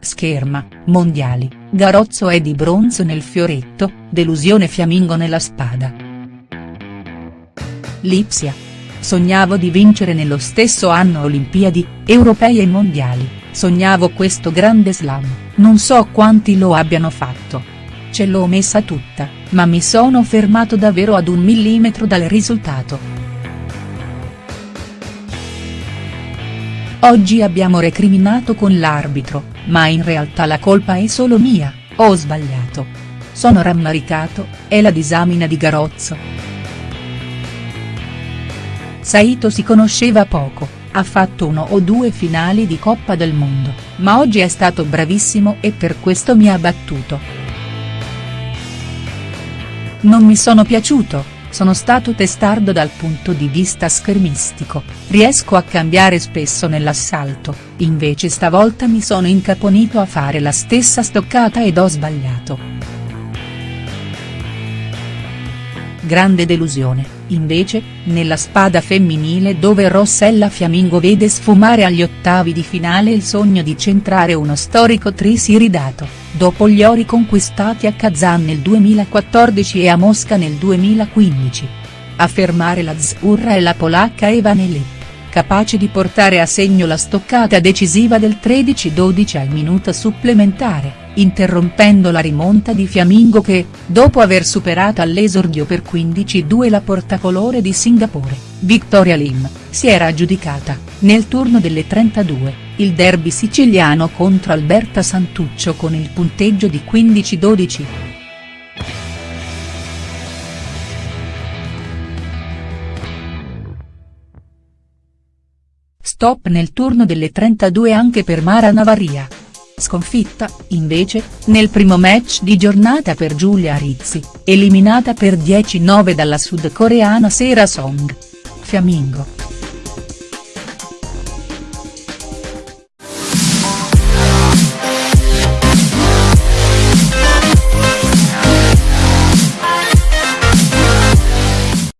scherma, mondiali, Garozzo è di bronzo nel fioretto, delusione fiammingo nella spada. Lipsia. Sognavo di vincere nello stesso anno Olimpiadi, Europei e Mondiali, sognavo questo grande slam, non so quanti lo abbiano fatto. Ce l'ho messa tutta, ma mi sono fermato davvero ad un millimetro dal risultato. Oggi abbiamo recriminato con l'arbitro, ma in realtà la colpa è solo mia, ho sbagliato. Sono rammaricato, è la disamina di Garozzo. Saito si conosceva poco, ha fatto uno o due finali di Coppa del Mondo, ma oggi è stato bravissimo e per questo mi ha battuto. Non mi sono piaciuto, sono stato testardo dal punto di vista schermistico, riesco a cambiare spesso nell'assalto, invece stavolta mi sono incaponito a fare la stessa stoccata ed ho sbagliato. Grande delusione, invece, nella spada femminile dove Rossella Fiammingo vede sfumare agli ottavi di finale il sogno di centrare uno storico tris iridato dopo gli ori conquistati a Kazan nel 2014 e a Mosca nel 2015. A fermare la Zurra e la polacca Eva Nelly, capace di portare a segno la stoccata decisiva del 13-12 al minuto supplementare, interrompendo la rimonta di Fiammingo che, dopo aver superato all'esordio per 15-2 la portacolore di Singapore, Victoria Lim, si era aggiudicata, nel turno delle 32 il derby siciliano contro Alberta Santuccio con il punteggio di 15-12. Stop nel turno delle 32 anche per Mara Navaria. Sconfitta, invece, nel primo match di giornata per Giulia Rizzi, eliminata per 10-9 dalla sudcoreana Sera Song. Fiammingo.